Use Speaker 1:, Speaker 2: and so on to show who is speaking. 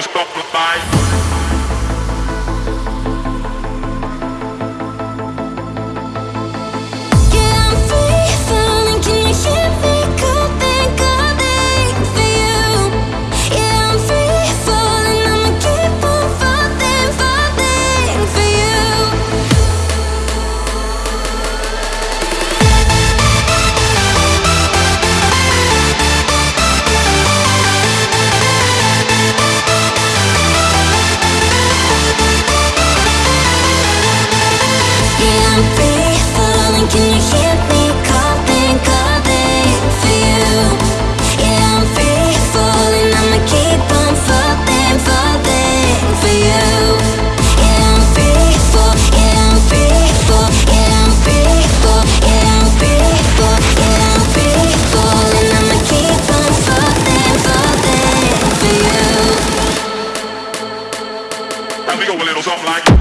Speaker 1: Let's go. something like